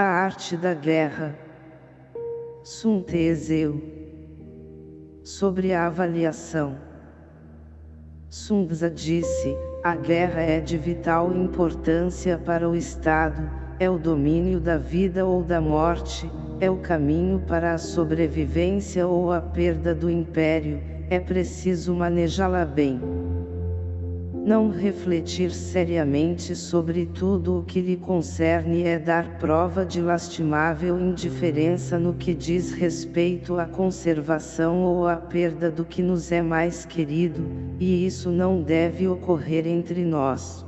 A arte da guerra. Sun Tzu. Sobre a avaliação. Sun Tzu disse, a guerra é de vital importância para o Estado, é o domínio da vida ou da morte, é o caminho para a sobrevivência ou a perda do império, é preciso manejá-la bem não refletir seriamente sobre tudo o que lhe concerne é dar prova de lastimável indiferença no que diz respeito à conservação ou à perda do que nos é mais querido, e isso não deve ocorrer entre nós.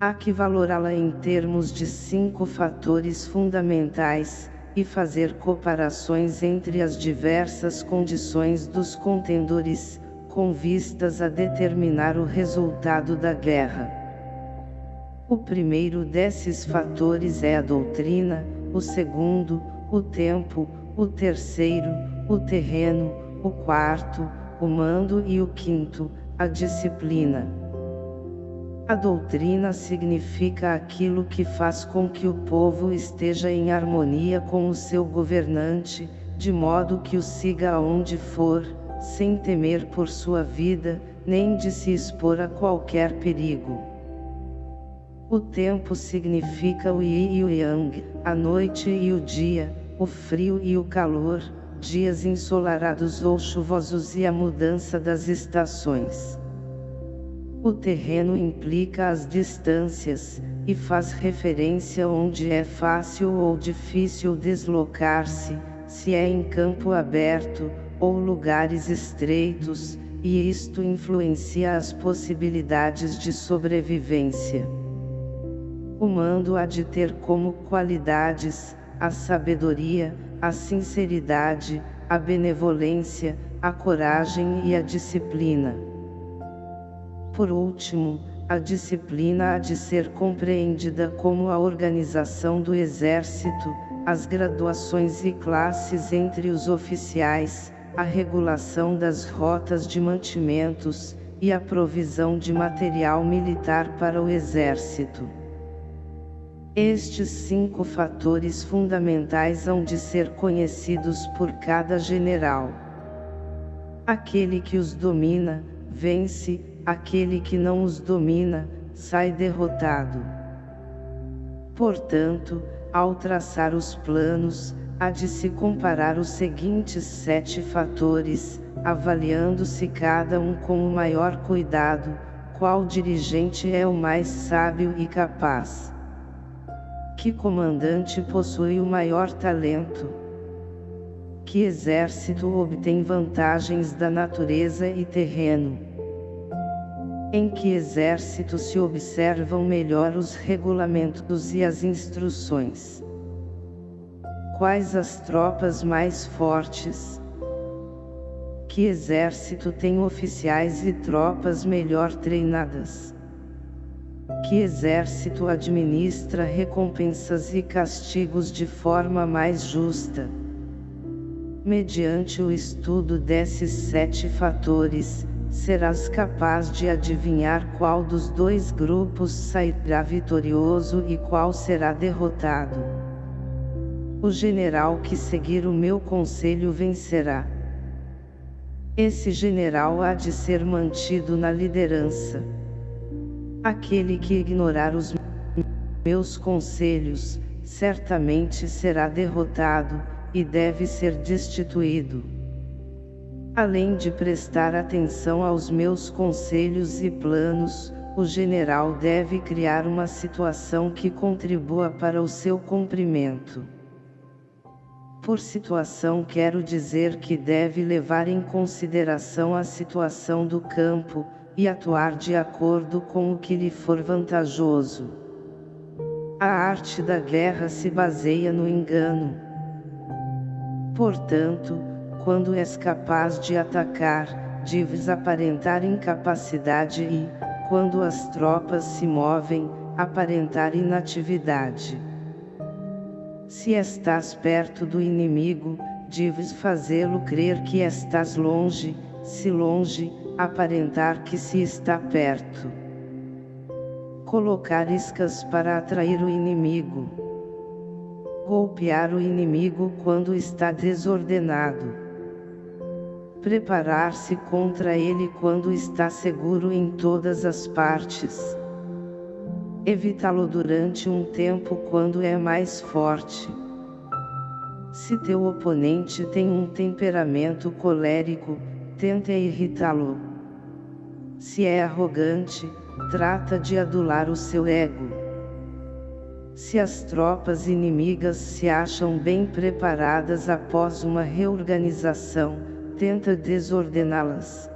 Há que valorá-la em termos de cinco fatores fundamentais, e fazer comparações entre as diversas condições dos contendores, com vistas a determinar o resultado da guerra. O primeiro desses fatores é a doutrina, o segundo, o tempo, o terceiro, o terreno, o quarto, o mando e o quinto, a disciplina. A doutrina significa aquilo que faz com que o povo esteja em harmonia com o seu governante, de modo que o siga aonde for, sem temer por sua vida, nem de se expor a qualquer perigo. O tempo significa o Yi e o Yang, a noite e o dia, o frio e o calor, dias ensolarados ou chuvosos e a mudança das estações. O terreno implica as distâncias, e faz referência onde é fácil ou difícil deslocar-se, se é em campo aberto, ou lugares estreitos, e isto influencia as possibilidades de sobrevivência. O mando há de ter como qualidades, a sabedoria, a sinceridade, a benevolência, a coragem e a disciplina. Por último, a disciplina há de ser compreendida como a organização do exército, as graduações e classes entre os oficiais, a regulação das rotas de mantimentos, e a provisão de material militar para o Exército. Estes cinco fatores fundamentais hão de ser conhecidos por cada general. Aquele que os domina, vence, aquele que não os domina, sai derrotado. Portanto, ao traçar os planos, há de se comparar os seguintes sete fatores, avaliando-se cada um com o maior cuidado, qual dirigente é o mais sábio e capaz. Que comandante possui o maior talento? Que exército obtém vantagens da natureza e terreno? Em que exército se observam melhor os regulamentos e as instruções? Quais as tropas mais fortes? Que exército tem oficiais e tropas melhor treinadas? Que exército administra recompensas e castigos de forma mais justa? Mediante o estudo desses sete fatores, serás capaz de adivinhar qual dos dois grupos sairá vitorioso e qual será derrotado. O general que seguir o meu conselho vencerá. Esse general há de ser mantido na liderança. Aquele que ignorar os meus conselhos, certamente será derrotado, e deve ser destituído. Além de prestar atenção aos meus conselhos e planos, o general deve criar uma situação que contribua para o seu cumprimento. Por situação quero dizer que deve levar em consideração a situação do campo, e atuar de acordo com o que lhe for vantajoso. A arte da guerra se baseia no engano. Portanto, quando és capaz de atacar, deves aparentar incapacidade e, quando as tropas se movem, aparentar inatividade. Se estás perto do inimigo, deves fazê-lo crer que estás longe, se longe, aparentar que se está perto. Colocar iscas para atrair o inimigo. Golpear o inimigo quando está desordenado. Preparar-se contra ele quando está seguro em todas as partes. Evitá-lo durante um tempo quando é mais forte. Se teu oponente tem um temperamento colérico, tenta irritá-lo. Se é arrogante, trata de adular o seu ego. Se as tropas inimigas se acham bem preparadas após uma reorganização, tenta desordená-las.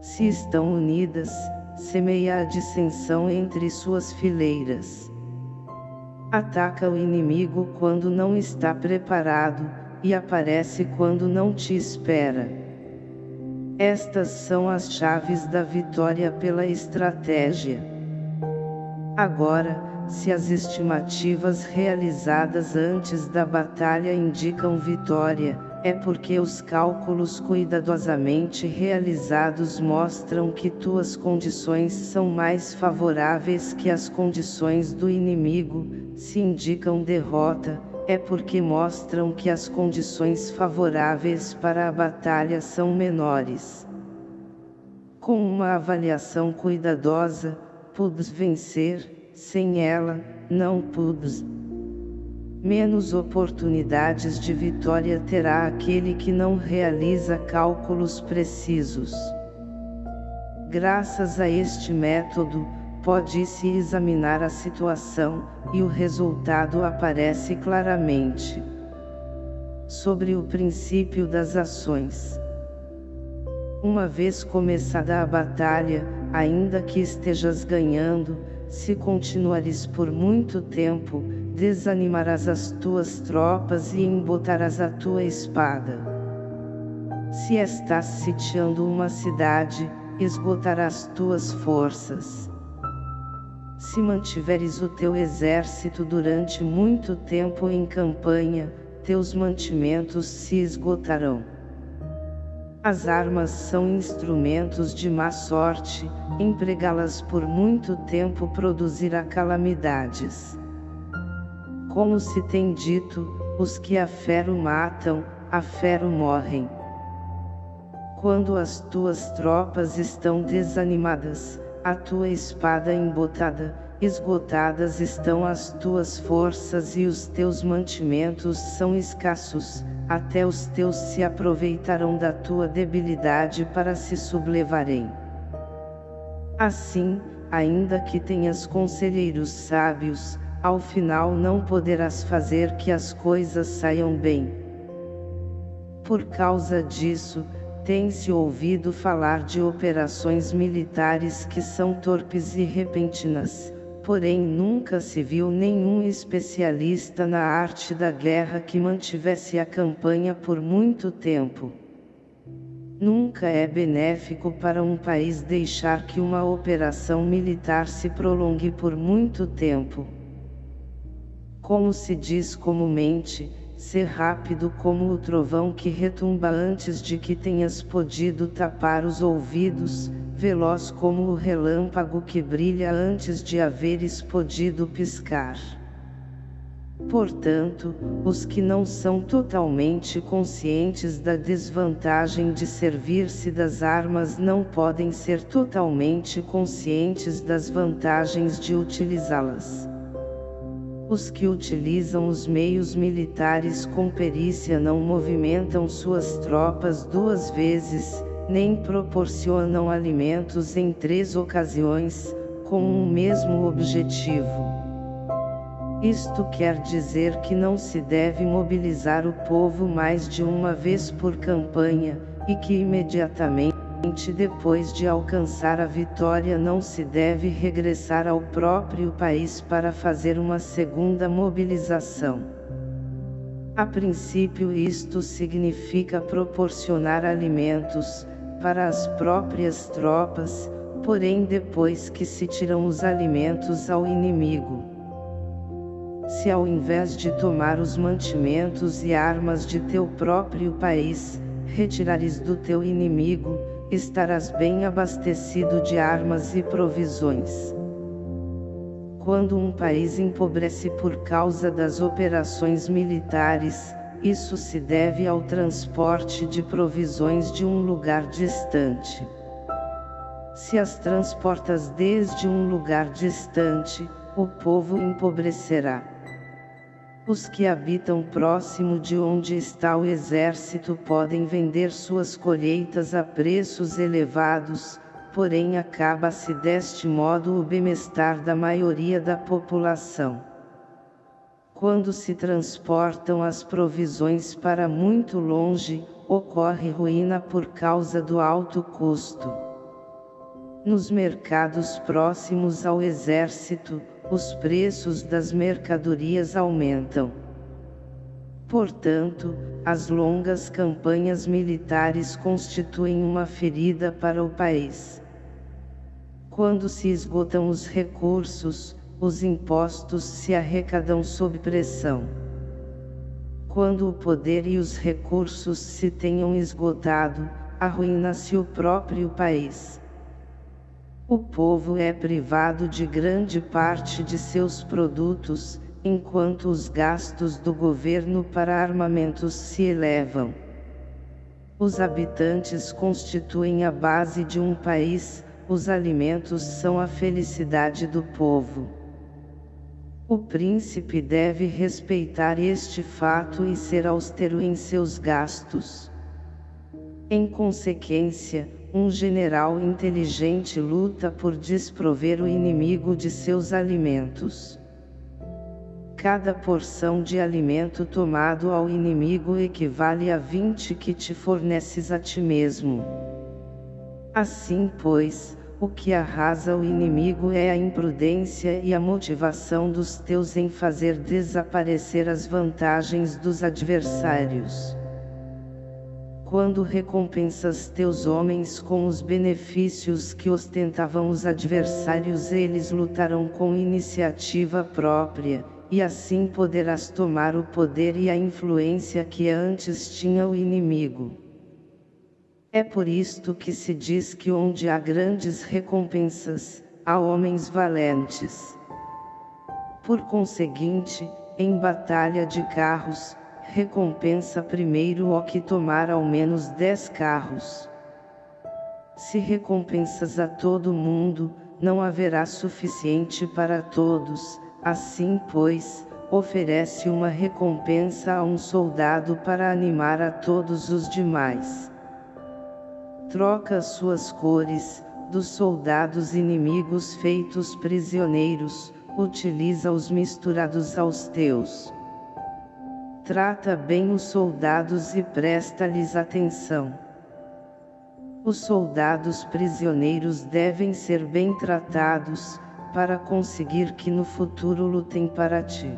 Se estão unidas, semeia a dissensão entre suas fileiras. Ataca o inimigo quando não está preparado, e aparece quando não te espera. Estas são as chaves da vitória pela estratégia. Agora, se as estimativas realizadas antes da batalha indicam vitória, é porque os cálculos cuidadosamente realizados mostram que tuas condições são mais favoráveis que as condições do inimigo, se indicam derrota, é porque mostram que as condições favoráveis para a batalha são menores. Com uma avaliação cuidadosa, pudes vencer, sem ela, não pudes. Menos oportunidades de vitória terá aquele que não realiza cálculos precisos. Graças a este método, pode-se examinar a situação, e o resultado aparece claramente. Sobre o princípio das ações. Uma vez começada a batalha, ainda que estejas ganhando, se continuares por muito tempo, desanimarás as tuas tropas e embotarás a tua espada. Se estás sitiando uma cidade, esgotarás tuas forças. Se mantiveres o teu exército durante muito tempo em campanha, teus mantimentos se esgotarão. As armas são instrumentos de má sorte, empregá-las por muito tempo produzirá calamidades. Como se tem dito, os que a fero matam, a fero morrem. Quando as tuas tropas estão desanimadas, a tua espada embotada, esgotadas estão as tuas forças e os teus mantimentos são escassos, até os teus se aproveitarão da tua debilidade para se sublevarem. Assim, ainda que tenhas conselheiros sábios, ao final não poderás fazer que as coisas saiam bem. Por causa disso, tem-se ouvido falar de operações militares que são torpes e repentinas, porém nunca se viu nenhum especialista na arte da guerra que mantivesse a campanha por muito tempo. Nunca é benéfico para um país deixar que uma operação militar se prolongue por muito tempo. Como se diz comumente, ser rápido como o trovão que retumba antes de que tenhas podido tapar os ouvidos, veloz como o relâmpago que brilha antes de haveres podido piscar. Portanto, os que não são totalmente conscientes da desvantagem de servir-se das armas não podem ser totalmente conscientes das vantagens de utilizá-las. Os que utilizam os meios militares com perícia não movimentam suas tropas duas vezes, nem proporcionam alimentos em três ocasiões, com um mesmo objetivo. Isto quer dizer que não se deve mobilizar o povo mais de uma vez por campanha, e que imediatamente depois de alcançar a vitória não se deve regressar ao próprio país para fazer uma segunda mobilização. A princípio isto significa proporcionar alimentos, para as próprias tropas, porém depois que se tiram os alimentos ao inimigo. Se ao invés de tomar os mantimentos e armas de teu próprio país, retirares do teu inimigo, estarás bem abastecido de armas e provisões. Quando um país empobrece por causa das operações militares, isso se deve ao transporte de provisões de um lugar distante. Se as transportas desde um lugar distante, o povo empobrecerá. Os que habitam próximo de onde está o exército podem vender suas colheitas a preços elevados, porém acaba-se deste modo o bem-estar da maioria da população. Quando se transportam as provisões para muito longe, ocorre ruína por causa do alto custo. Nos mercados próximos ao exército, os preços das mercadorias aumentam. Portanto, as longas campanhas militares constituem uma ferida para o país. Quando se esgotam os recursos, os impostos se arrecadam sob pressão. Quando o poder e os recursos se tenham esgotado, arruína-se o próprio país. O povo é privado de grande parte de seus produtos, enquanto os gastos do governo para armamentos se elevam. Os habitantes constituem a base de um país, os alimentos são a felicidade do povo. O príncipe deve respeitar este fato e ser austero em seus gastos. Em consequência, um general inteligente luta por desprover o inimigo de seus alimentos. Cada porção de alimento tomado ao inimigo equivale a 20 que te forneces a ti mesmo. Assim pois, o que arrasa o inimigo é a imprudência e a motivação dos teus em fazer desaparecer as vantagens dos adversários quando recompensas teus homens com os benefícios que ostentavam os adversários eles lutarão com iniciativa própria, e assim poderás tomar o poder e a influência que antes tinha o inimigo. É por isto que se diz que onde há grandes recompensas, há homens valentes. Por conseguinte, em batalha de carros, recompensa primeiro o que tomar ao menos dez carros. Se recompensas a todo mundo, não haverá suficiente para todos, assim pois, oferece uma recompensa a um soldado para animar a todos os demais. Troca suas cores, dos soldados inimigos feitos prisioneiros, utiliza-os misturados aos teus. Trata bem os soldados e presta-lhes atenção. Os soldados prisioneiros devem ser bem tratados, para conseguir que no futuro lutem para ti.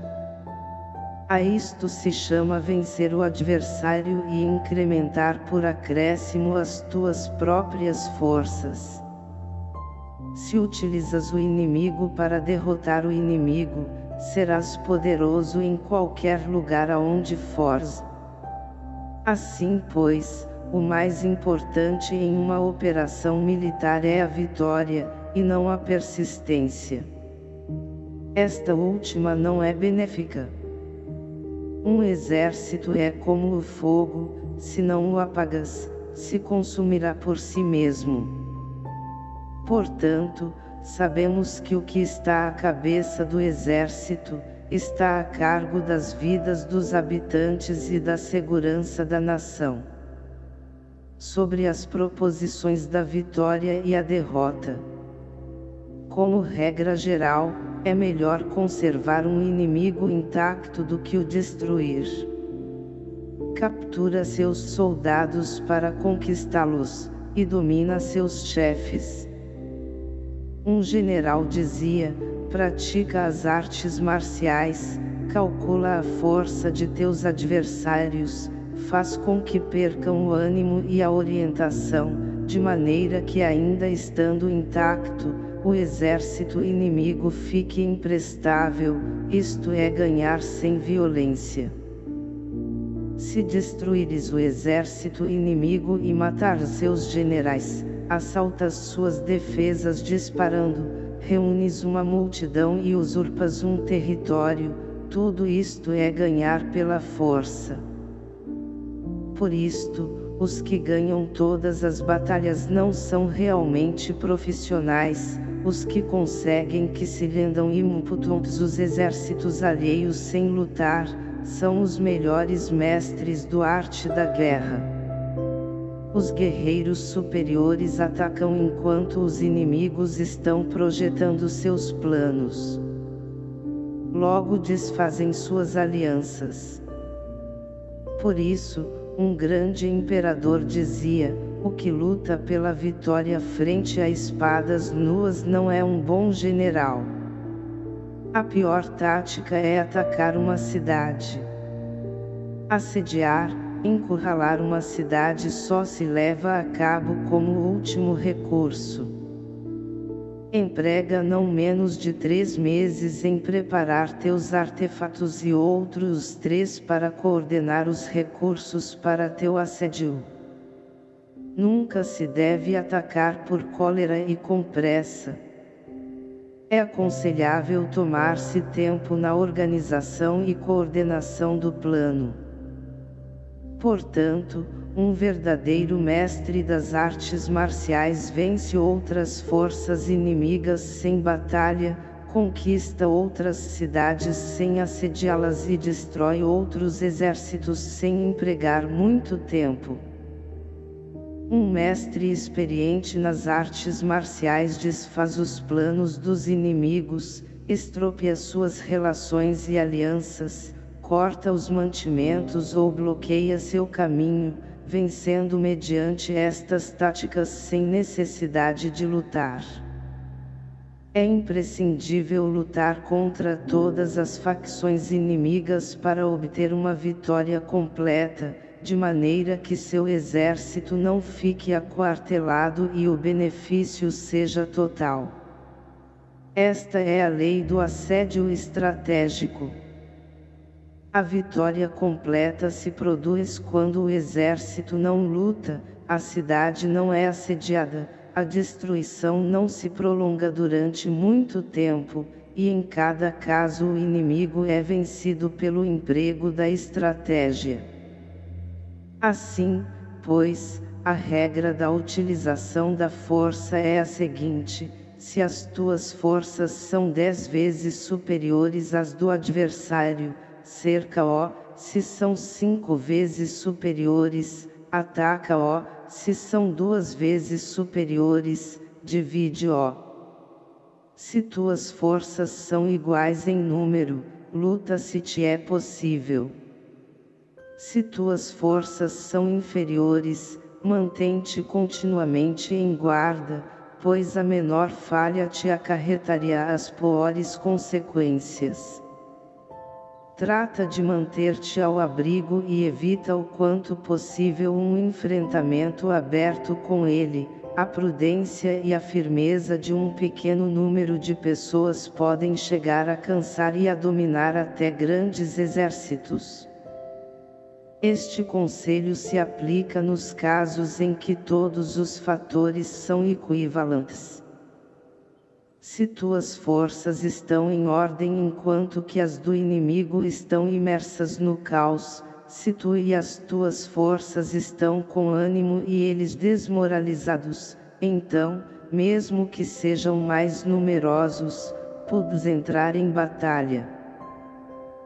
A isto se chama vencer o adversário e incrementar por acréscimo as tuas próprias forças. Se utilizas o inimigo para derrotar o inimigo, serás poderoso em qualquer lugar aonde fores. Assim pois, o mais importante em uma operação militar é a vitória, e não a persistência. Esta última não é benéfica. Um exército é como o fogo, se não o apagas, se consumirá por si mesmo. Portanto, sabemos que o que está à cabeça do exército, está a cargo das vidas dos habitantes e da segurança da nação. Sobre as proposições da vitória e a derrota. Como regra geral, é melhor conservar um inimigo intacto do que o destruir. Captura seus soldados para conquistá-los, e domina seus chefes. Um general dizia, pratica as artes marciais, calcula a força de teus adversários, faz com que percam o ânimo e a orientação, de maneira que ainda estando intacto, o exército inimigo fique imprestável, isto é ganhar sem violência. Se destruires o exército inimigo e matar seus generais, assaltas suas defesas disparando, reúnes uma multidão e usurpas um território, tudo isto é ganhar pela força. Por isto, os que ganham todas as batalhas não são realmente profissionais, os que conseguem que se rendam imputos os exércitos alheios sem lutar, são os melhores mestres do arte da guerra. Os guerreiros superiores atacam enquanto os inimigos estão projetando seus planos. Logo desfazem suas alianças. Por isso, um grande imperador dizia, o que luta pela vitória frente a espadas nuas não é um bom general. A pior tática é atacar uma cidade. Assediar, encurralar uma cidade só se leva a cabo como último recurso. Emprega não menos de três meses em preparar teus artefatos e outros três para coordenar os recursos para teu assédio. Nunca se deve atacar por cólera e com pressa. É aconselhável tomar-se tempo na organização e coordenação do plano. Portanto, um verdadeiro mestre das artes marciais vence outras forças inimigas sem batalha, conquista outras cidades sem assediá-las e destrói outros exércitos sem empregar muito tempo. Um mestre experiente nas artes marciais desfaz os planos dos inimigos, estropia suas relações e alianças, corta os mantimentos ou bloqueia seu caminho, vencendo mediante estas táticas sem necessidade de lutar. É imprescindível lutar contra todas as facções inimigas para obter uma vitória completa, de maneira que seu exército não fique aquartelado e o benefício seja total. Esta é a lei do assédio estratégico. A vitória completa se produz quando o exército não luta, a cidade não é assediada, a destruição não se prolonga durante muito tempo, e em cada caso o inimigo é vencido pelo emprego da estratégia. Assim, pois, a regra da utilização da força é a seguinte, se as tuas forças são dez vezes superiores às do adversário, cerca-o, se são cinco vezes superiores, ataca-o, se são duas vezes superiores, divide-o. Se tuas forças são iguais em número, luta se te é possível. Se tuas forças são inferiores, mantém-te continuamente em guarda, pois a menor falha te acarretaria as piores consequências. Trata de manter-te ao abrigo e evita o quanto possível um enfrentamento aberto com ele. A prudência e a firmeza de um pequeno número de pessoas podem chegar a cansar e a dominar até grandes exércitos. Este conselho se aplica nos casos em que todos os fatores são equivalentes. Se tuas forças estão em ordem enquanto que as do inimigo estão imersas no caos, se tu e as tuas forças estão com ânimo e eles desmoralizados, então, mesmo que sejam mais numerosos, podes entrar em batalha.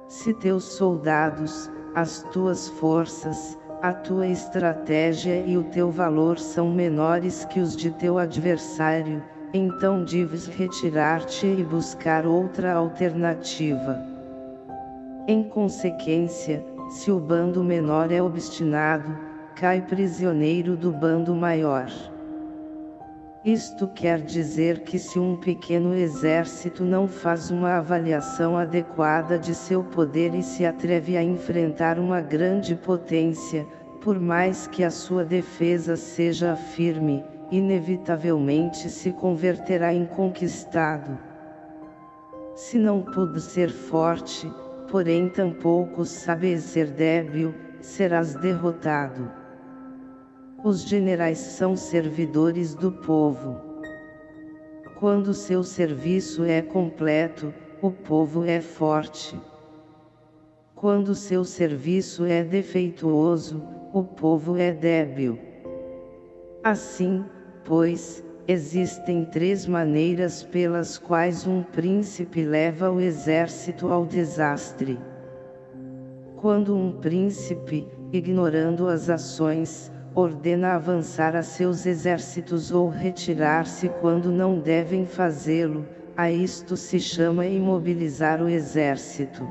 Se teus soldados, as tuas forças, a tua estratégia e o teu valor são menores que os de teu adversário, então deves retirar-te e buscar outra alternativa. Em consequência, se o bando menor é obstinado, cai prisioneiro do bando maior. Isto quer dizer que se um pequeno exército não faz uma avaliação adequada de seu poder e se atreve a enfrentar uma grande potência, por mais que a sua defesa seja firme, inevitavelmente se converterá em conquistado. Se não pude ser forte, porém tampouco sabes ser débil, serás derrotado. Os generais são servidores do povo. Quando seu serviço é completo, o povo é forte. Quando seu serviço é defeituoso, o povo é débil. Assim, pois, existem três maneiras pelas quais um príncipe leva o exército ao desastre. Quando um príncipe, ignorando as ações, ordena avançar a seus exércitos ou retirar-se quando não devem fazê-lo, a isto se chama imobilizar o exército.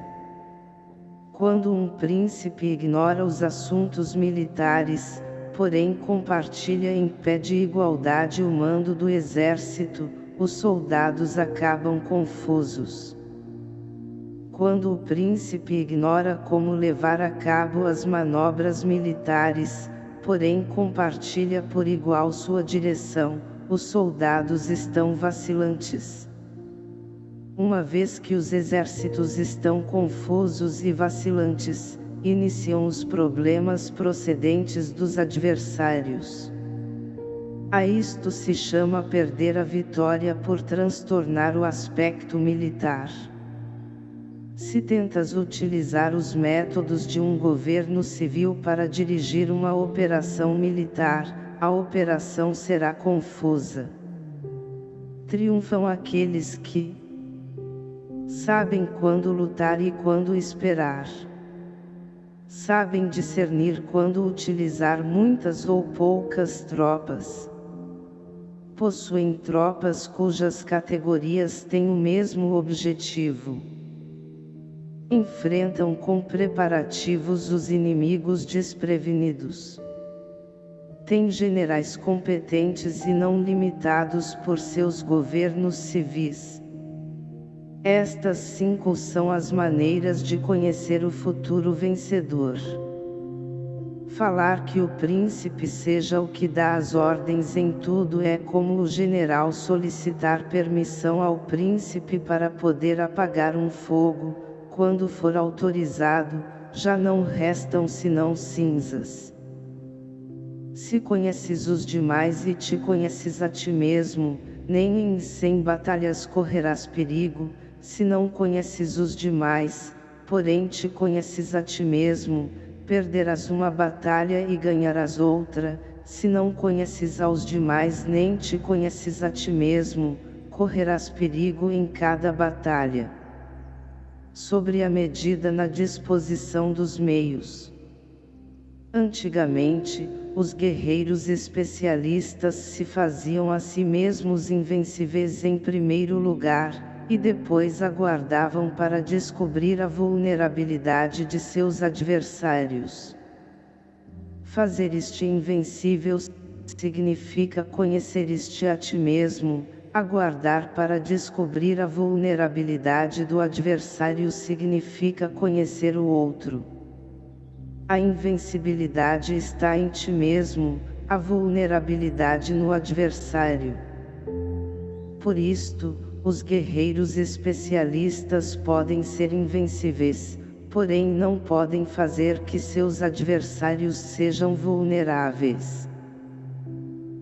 Quando um príncipe ignora os assuntos militares, porém compartilha em pé de igualdade o mando do exército, os soldados acabam confusos. Quando o príncipe ignora como levar a cabo as manobras militares, porém compartilha por igual sua direção, os soldados estão vacilantes. Uma vez que os exércitos estão confusos e vacilantes, iniciam os problemas procedentes dos adversários. A isto se chama perder a vitória por transtornar o aspecto militar. Se tentas utilizar os métodos de um governo civil para dirigir uma operação militar, a operação será confusa. Triunfam aqueles que sabem quando lutar e quando esperar. Sabem discernir quando utilizar muitas ou poucas tropas. Possuem tropas cujas categorias têm o mesmo objetivo enfrentam com preparativos os inimigos desprevenidos. Tem generais competentes e não limitados por seus governos civis. Estas cinco são as maneiras de conhecer o futuro vencedor. Falar que o príncipe seja o que dá as ordens em tudo é como o general solicitar permissão ao príncipe para poder apagar um fogo, quando for autorizado, já não restam senão cinzas. Se conheces os demais e te conheces a ti mesmo, nem em cem batalhas correrás perigo, se não conheces os demais, porém te conheces a ti mesmo, perderás uma batalha e ganharás outra, se não conheces aos demais nem te conheces a ti mesmo, correrás perigo em cada batalha. Sobre a medida na disposição dos meios. Antigamente, os guerreiros especialistas se faziam a si mesmos invencíveis em primeiro lugar, e depois aguardavam para descobrir a vulnerabilidade de seus adversários. Fazer este invencível significa conhecer este a ti mesmo, Aguardar para descobrir a vulnerabilidade do adversário significa conhecer o outro. A invencibilidade está em ti mesmo, a vulnerabilidade no adversário. Por isto, os guerreiros especialistas podem ser invencíveis, porém não podem fazer que seus adversários sejam vulneráveis.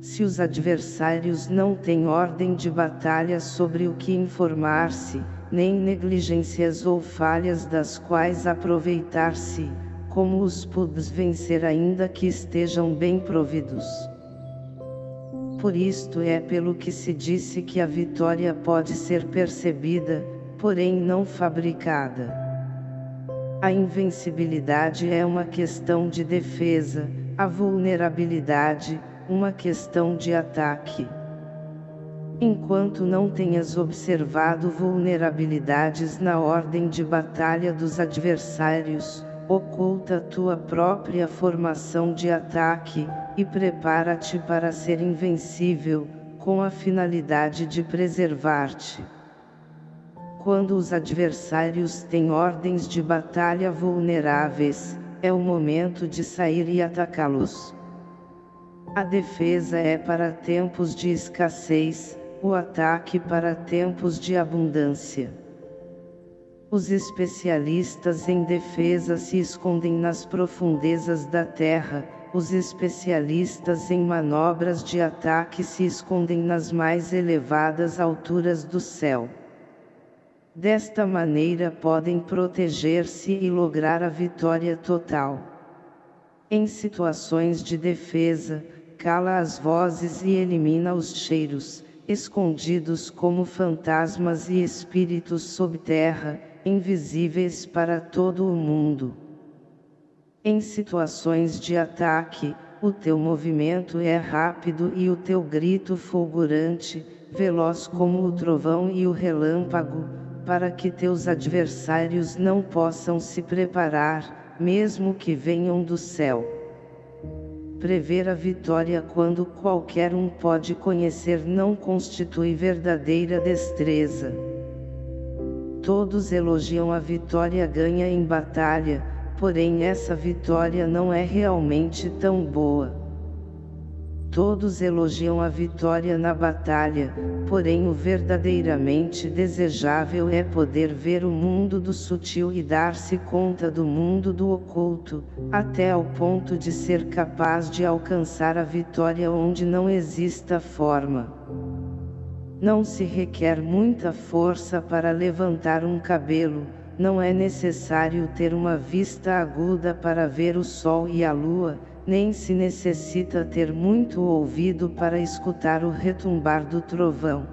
Se os adversários não têm ordem de batalha sobre o que informar-se, nem negligências ou falhas das quais aproveitar-se, como os pudes vencer ainda que estejam bem providos. Por isto é pelo que se disse que a vitória pode ser percebida, porém não fabricada. A invencibilidade é uma questão de defesa, a vulnerabilidade, uma questão de ataque. Enquanto não tenhas observado vulnerabilidades na ordem de batalha dos adversários, oculta tua própria formação de ataque, e prepara-te para ser invencível, com a finalidade de preservar-te. Quando os adversários têm ordens de batalha vulneráveis, é o momento de sair e atacá-los. A defesa é para tempos de escassez, o ataque para tempos de abundância. Os especialistas em defesa se escondem nas profundezas da terra, os especialistas em manobras de ataque se escondem nas mais elevadas alturas do céu. Desta maneira podem proteger-se e lograr a vitória total. Em situações de defesa, cala as vozes e elimina os cheiros, escondidos como fantasmas e espíritos sob terra, invisíveis para todo o mundo. Em situações de ataque, o teu movimento é rápido e o teu grito fulgurante, veloz como o trovão e o relâmpago, para que teus adversários não possam se preparar, mesmo que venham do céu. Prever a vitória quando qualquer um pode conhecer não constitui verdadeira destreza. Todos elogiam a vitória ganha em batalha, porém essa vitória não é realmente tão boa. Todos elogiam a vitória na batalha, porém o verdadeiramente desejável é poder ver o mundo do sutil e dar-se conta do mundo do oculto, até ao ponto de ser capaz de alcançar a vitória onde não exista forma. Não se requer muita força para levantar um cabelo, não é necessário ter uma vista aguda para ver o sol e a lua, nem se necessita ter muito ouvido para escutar o retumbar do trovão.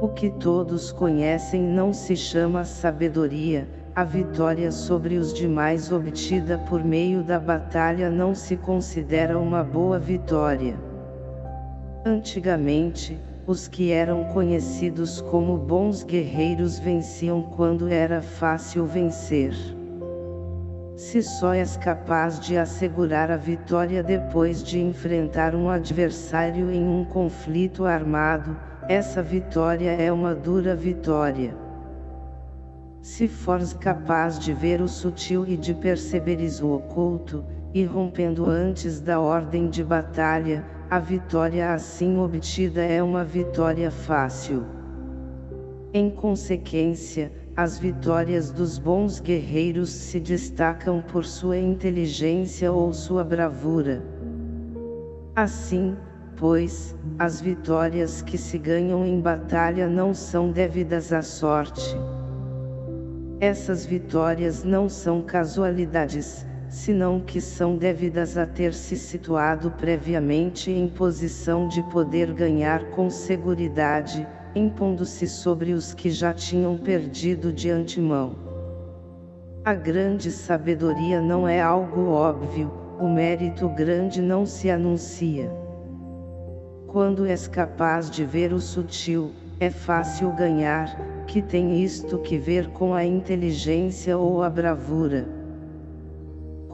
O que todos conhecem não se chama sabedoria, a vitória sobre os demais obtida por meio da batalha não se considera uma boa vitória. Antigamente, os que eram conhecidos como bons guerreiros venciam quando era fácil vencer. Se só és capaz de assegurar a vitória depois de enfrentar um adversário em um conflito armado, essa vitória é uma dura vitória. Se fores capaz de ver o sutil e de perceberes o oculto, irrompendo antes da ordem de batalha, a vitória assim obtida é uma vitória fácil. Em consequência, as vitórias dos bons guerreiros se destacam por sua inteligência ou sua bravura. Assim, pois, as vitórias que se ganham em batalha não são devidas à sorte. Essas vitórias não são casualidades, senão que são devidas a ter se situado previamente em posição de poder ganhar com seguridade, impondo-se sobre os que já tinham perdido de antemão. A grande sabedoria não é algo óbvio, o mérito grande não se anuncia. Quando és capaz de ver o sutil, é fácil ganhar, que tem isto que ver com a inteligência ou a bravura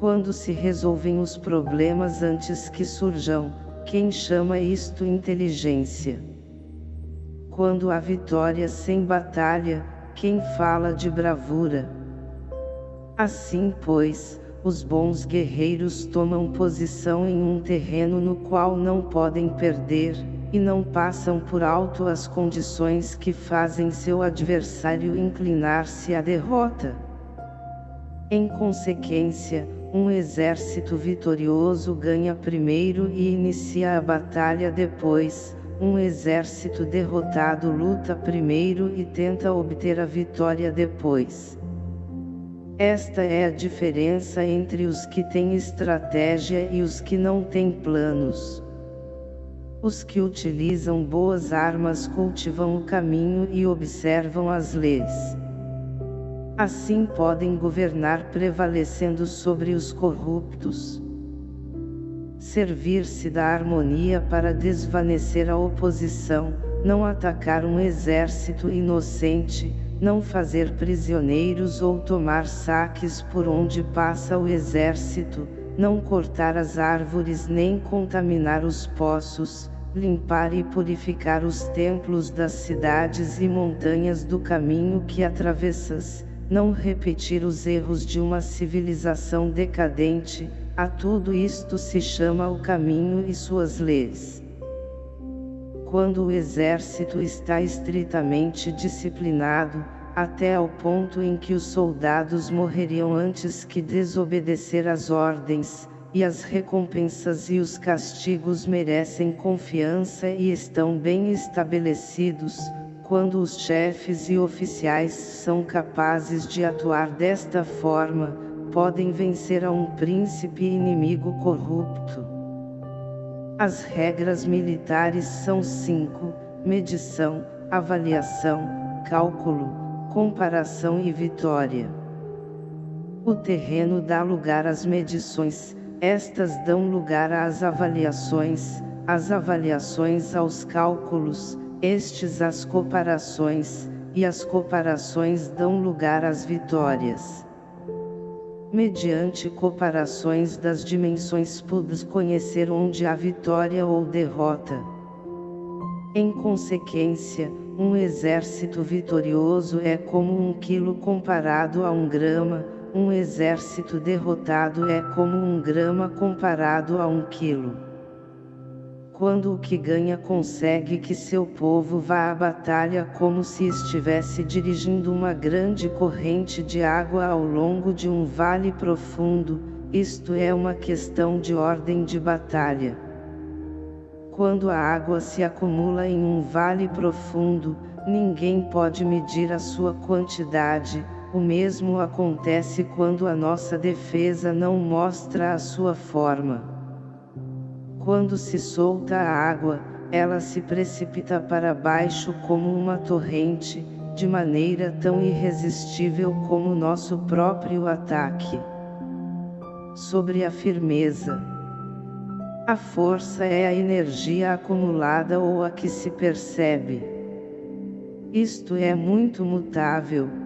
quando se resolvem os problemas antes que surjam, quem chama isto inteligência? Quando há vitória sem batalha, quem fala de bravura? Assim pois, os bons guerreiros tomam posição em um terreno no qual não podem perder, e não passam por alto as condições que fazem seu adversário inclinar-se à derrota. Em consequência, um exército vitorioso ganha primeiro e inicia a batalha depois, um exército derrotado luta primeiro e tenta obter a vitória depois. Esta é a diferença entre os que têm estratégia e os que não têm planos. Os que utilizam boas armas cultivam o caminho e observam as leis. Assim podem governar prevalecendo sobre os corruptos. Servir-se da harmonia para desvanecer a oposição, não atacar um exército inocente, não fazer prisioneiros ou tomar saques por onde passa o exército, não cortar as árvores nem contaminar os poços, limpar e purificar os templos das cidades e montanhas do caminho que atravessas, não repetir os erros de uma civilização decadente, a tudo isto se chama o caminho e suas leis. Quando o exército está estritamente disciplinado, até ao ponto em que os soldados morreriam antes que desobedecer às ordens, e as recompensas e os castigos merecem confiança e estão bem estabelecidos, quando os chefes e oficiais são capazes de atuar desta forma, podem vencer a um príncipe inimigo corrupto. As regras militares são cinco, medição, avaliação, cálculo, comparação e vitória. O terreno dá lugar às medições, estas dão lugar às avaliações, as avaliações aos cálculos, estes às comparações, e as comparações dão lugar às vitórias. Mediante comparações das dimensões pudes conhecer onde há vitória ou derrota. Em consequência, um exército vitorioso é como um quilo comparado a um grama, um exército derrotado é como um grama comparado a um quilo. Quando o que ganha consegue que seu povo vá à batalha como se estivesse dirigindo uma grande corrente de água ao longo de um vale profundo, isto é uma questão de ordem de batalha. Quando a água se acumula em um vale profundo, ninguém pode medir a sua quantidade, o mesmo acontece quando a nossa defesa não mostra a sua forma. Quando se solta a água, ela se precipita para baixo como uma torrente, de maneira tão irresistível como nosso próprio ataque. Sobre a firmeza. A força é a energia acumulada ou a que se percebe. Isto é muito mutável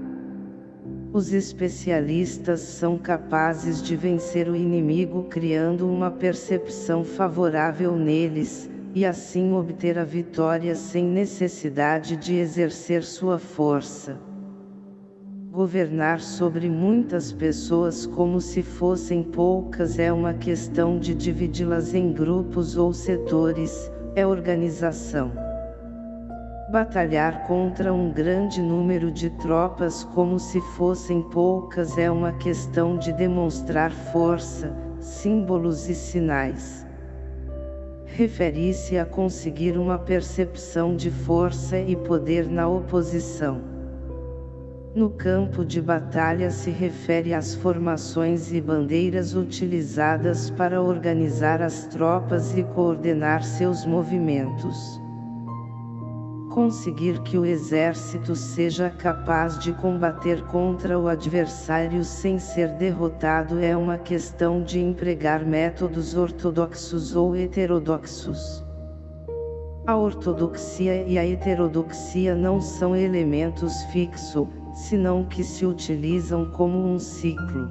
os especialistas são capazes de vencer o inimigo criando uma percepção favorável neles, e assim obter a vitória sem necessidade de exercer sua força. Governar sobre muitas pessoas como se fossem poucas é uma questão de dividi-las em grupos ou setores, é organização. Batalhar contra um grande número de tropas como se fossem poucas é uma questão de demonstrar força, símbolos e sinais. Refere-se a conseguir uma percepção de força e poder na oposição. No campo de batalha se refere às formações e bandeiras utilizadas para organizar as tropas e coordenar seus movimentos conseguir que o exército seja capaz de combater contra o adversário sem ser derrotado é uma questão de empregar métodos ortodoxos ou heterodoxos. A ortodoxia e a heterodoxia não são elementos fixos, senão que se utilizam como um ciclo.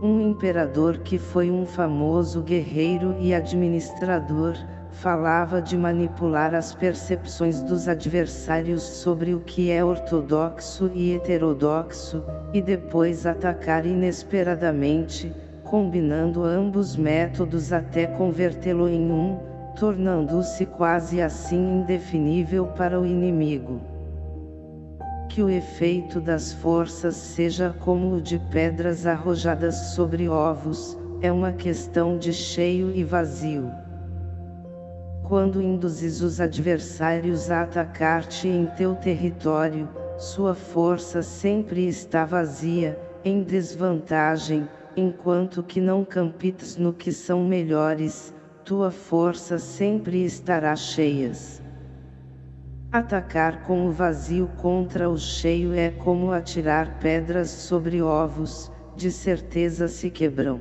Um imperador que foi um famoso guerreiro e administrador, falava de manipular as percepções dos adversários sobre o que é ortodoxo e heterodoxo, e depois atacar inesperadamente, combinando ambos métodos até convertê-lo em um, tornando-se quase assim indefinível para o inimigo. Que o efeito das forças seja como o de pedras arrojadas sobre ovos, é uma questão de cheio e vazio quando induzes os adversários a atacar-te em teu território, sua força sempre está vazia, em desvantagem, enquanto que não campites no que são melhores, tua força sempre estará cheias. Atacar com o vazio contra o cheio é como atirar pedras sobre ovos, de certeza se quebram.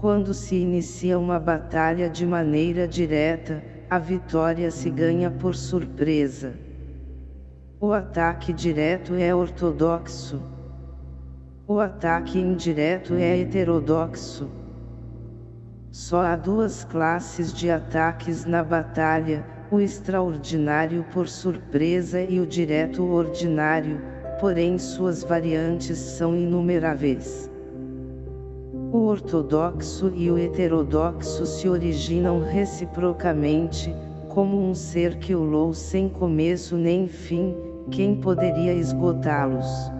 Quando se inicia uma batalha de maneira direta, a vitória se ganha por surpresa. O ataque direto é ortodoxo. O ataque indireto é heterodoxo. Só há duas classes de ataques na batalha, o extraordinário por surpresa e o direto ordinário, porém suas variantes são inumeráveis. O ortodoxo e o heterodoxo se originam reciprocamente, como um ser que ulou sem começo nem fim, quem poderia esgotá-los?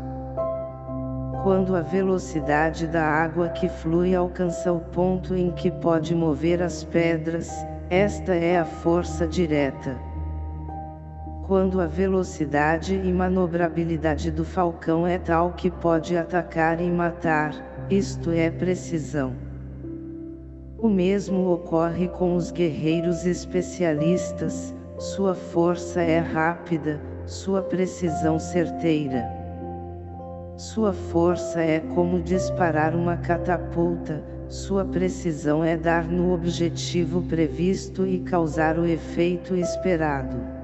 Quando a velocidade da água que flui alcança o ponto em que pode mover as pedras, esta é a força direta. Quando a velocidade e manobrabilidade do falcão é tal que pode atacar e matar, isto é precisão. O mesmo ocorre com os guerreiros especialistas, sua força é rápida, sua precisão certeira. Sua força é como disparar uma catapulta, sua precisão é dar no objetivo previsto e causar o efeito esperado.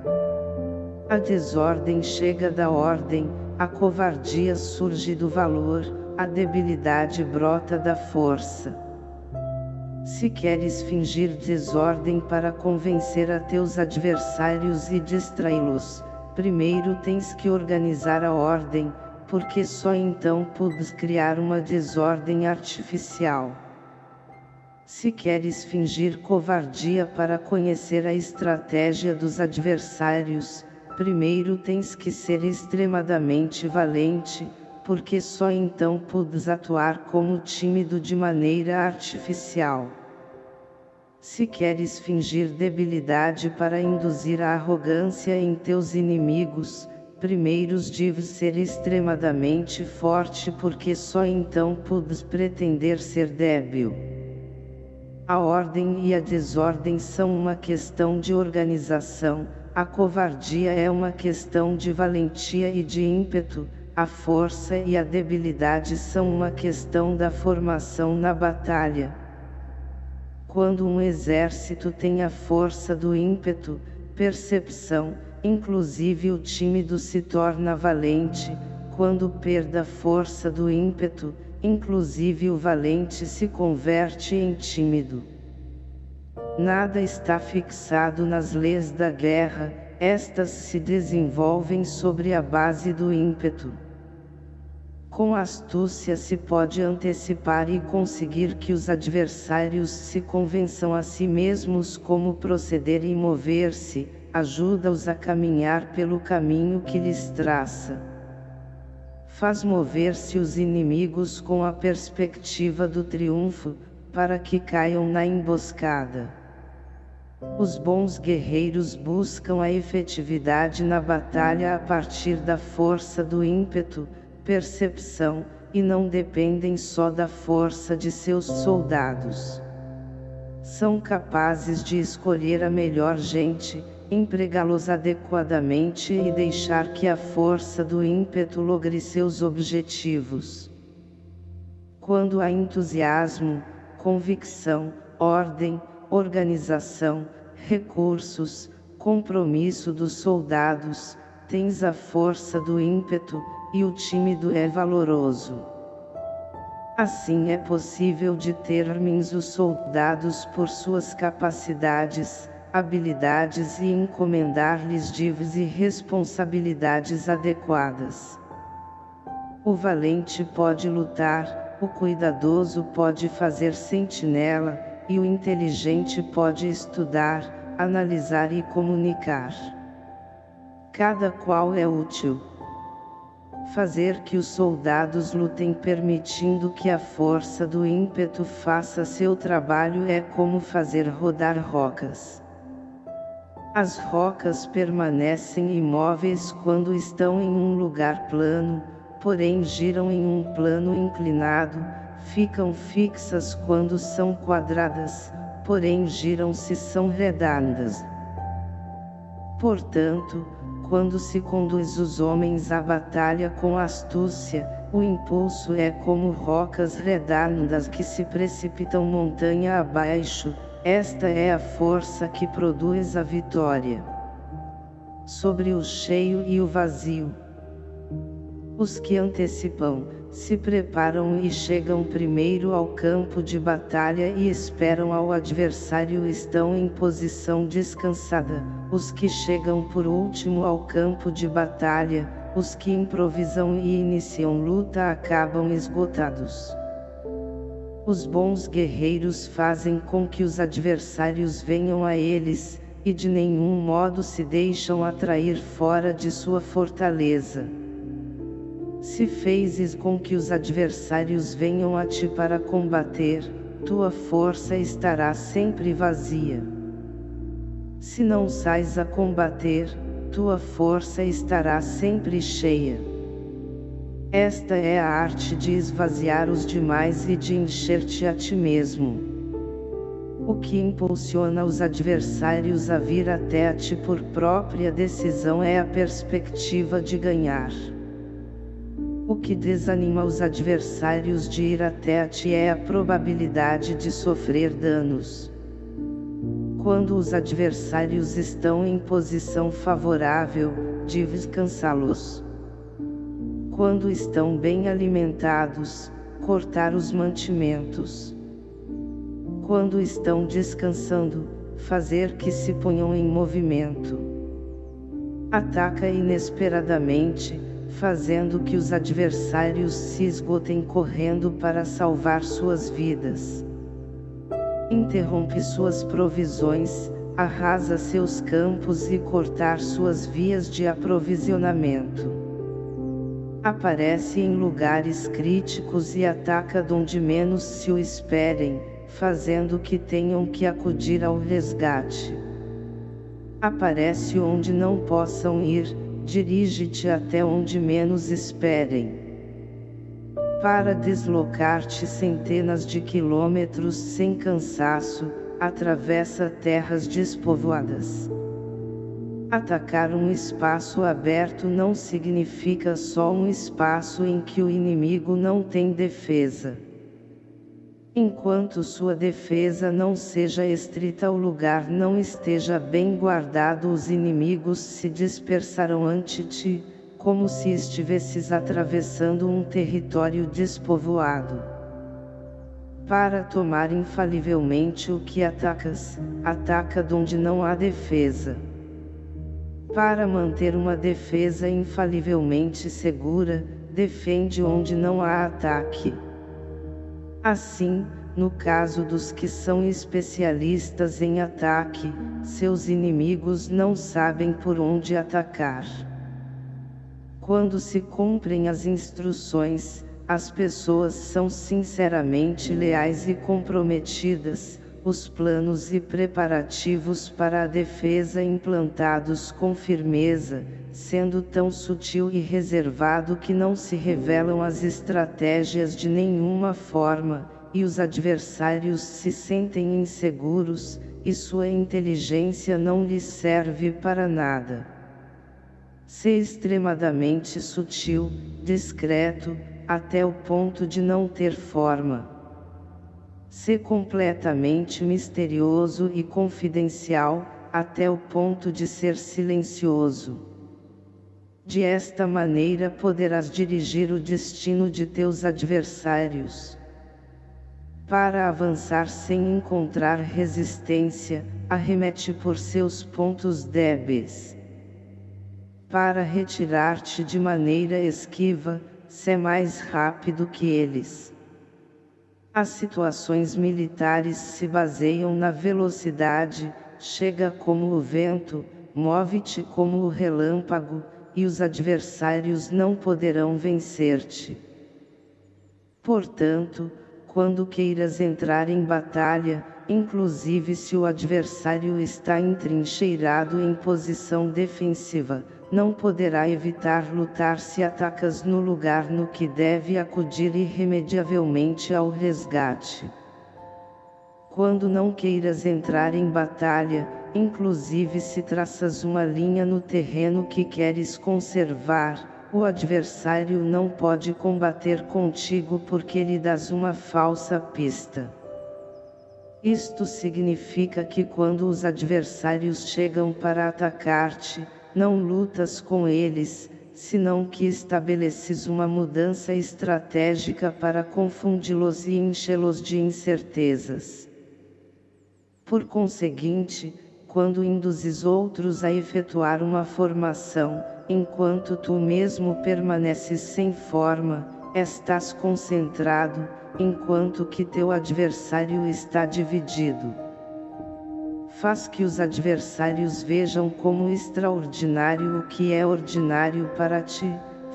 A desordem chega da ordem, a covardia surge do valor, a debilidade brota da força. Se queres fingir desordem para convencer a teus adversários e distraí-los, primeiro tens que organizar a ordem, porque só então podes criar uma desordem artificial. Se queres fingir covardia para conhecer a estratégia dos adversários, primeiro tens que ser extremadamente valente, porque só então podes atuar como tímido de maneira artificial. Se queres fingir debilidade para induzir a arrogância em teus inimigos, primeiros deves ser extremadamente forte porque só então podes pretender ser débil. A ordem e a desordem são uma questão de organização, a covardia é uma questão de valentia e de ímpeto, a força e a debilidade são uma questão da formação na batalha. Quando um exército tem a força do ímpeto, percepção, inclusive o tímido se torna valente, quando perde a força do ímpeto, inclusive o valente se converte em tímido. Nada está fixado nas leis da guerra, estas se desenvolvem sobre a base do ímpeto. Com astúcia se pode antecipar e conseguir que os adversários se convençam a si mesmos como proceder e mover-se, ajuda-os a caminhar pelo caminho que lhes traça. Faz mover-se os inimigos com a perspectiva do triunfo, para que caiam na emboscada. Os bons guerreiros buscam a efetividade na batalha a partir da força do ímpeto, percepção, e não dependem só da força de seus soldados. São capazes de escolher a melhor gente, empregá-los adequadamente e deixar que a força do ímpeto logre seus objetivos. Quando há entusiasmo, convicção, ordem, organização, recursos, compromisso dos soldados, tens a força do ímpeto, e o tímido é valoroso. Assim é possível determinar os soldados por suas capacidades, habilidades e encomendar-lhes dívidas e responsabilidades adequadas. O valente pode lutar, o cuidadoso pode fazer sentinela, e o inteligente pode estudar, analisar e comunicar. Cada qual é útil fazer que os soldados lutem permitindo que a força do ímpeto faça seu trabalho é como fazer rodar rocas. As rocas permanecem imóveis quando estão em um lugar plano, porém giram em um plano inclinado, ficam fixas quando são quadradas, porém giram se são redondas. Portanto, quando se conduz os homens à batalha com astúcia, o impulso é como rocas redondas que se precipitam montanha abaixo, esta é a força que produz a vitória. Sobre o cheio e o vazio. Os que antecipam, se preparam e chegam primeiro ao campo de batalha e esperam ao adversário estão em posição descansada, os que chegam por último ao campo de batalha, os que improvisam e iniciam luta acabam esgotados. Os bons guerreiros fazem com que os adversários venham a eles, e de nenhum modo se deixam atrair fora de sua fortaleza. Se fezes com que os adversários venham a ti para combater, tua força estará sempre vazia. Se não sais a combater, tua força estará sempre cheia. Esta é a arte de esvaziar os demais e de encher-te a ti mesmo. O que impulsiona os adversários a vir até a ti por própria decisão é a perspectiva de ganhar. O que desanima os adversários de ir até a ti é a probabilidade de sofrer danos. Quando os adversários estão em posição favorável, deves cansá-los. Quando estão bem alimentados, cortar os mantimentos. Quando estão descansando, fazer que se ponham em movimento. Ataca inesperadamente, fazendo que os adversários se esgotem correndo para salvar suas vidas. Interrompe suas provisões, arrasa seus campos e cortar suas vias de aprovisionamento. Aparece em lugares críticos e ataca donde menos se o esperem, fazendo que tenham que acudir ao resgate. Aparece onde não possam ir, dirige-te até onde menos esperem. Para deslocar-te centenas de quilômetros sem cansaço, atravessa terras despovoadas. Atacar um espaço aberto não significa só um espaço em que o inimigo não tem defesa. Enquanto sua defesa não seja estrita o lugar não esteja bem guardado os inimigos se dispersarão ante ti, como se estivesses atravessando um território despovoado. Para tomar infalivelmente o que atacas, ataca donde não há defesa. Para manter uma defesa infalivelmente segura, defende onde não há ataque. Assim, no caso dos que são especialistas em ataque, seus inimigos não sabem por onde atacar. Quando se cumprem as instruções, as pessoas são sinceramente leais e comprometidas, os planos e preparativos para a defesa implantados com firmeza, sendo tão sutil e reservado que não se revelam as estratégias de nenhuma forma, e os adversários se sentem inseguros, e sua inteligência não lhes serve para nada. Ser extremadamente sutil, discreto, até o ponto de não ter forma. Ser completamente misterioso e confidencial, até o ponto de ser silencioso. De esta maneira poderás dirigir o destino de teus adversários. Para avançar sem encontrar resistência, arremete por seus pontos débeis. Para retirar-te de maneira esquiva, se mais rápido que eles. As situações militares se baseiam na velocidade, chega como o vento, move-te como o relâmpago, e os adversários não poderão vencer-te. Portanto, quando queiras entrar em batalha, inclusive se o adversário está entrincheirado em posição defensiva, não poderá evitar lutar se atacas no lugar no que deve acudir irremediavelmente ao resgate. Quando não queiras entrar em batalha, inclusive se traças uma linha no terreno que queres conservar, o adversário não pode combater contigo porque lhe dás uma falsa pista. Isto significa que quando os adversários chegam para atacar-te, não lutas com eles, senão que estabeleces uma mudança estratégica para confundi-los e enchê-los de incertezas. Por conseguinte, quando induzes outros a efetuar uma formação, enquanto tu mesmo permaneces sem forma, estás concentrado, enquanto que teu adversário está dividido. Faz que os adversários vejam como extraordinário o que é ordinário para ti,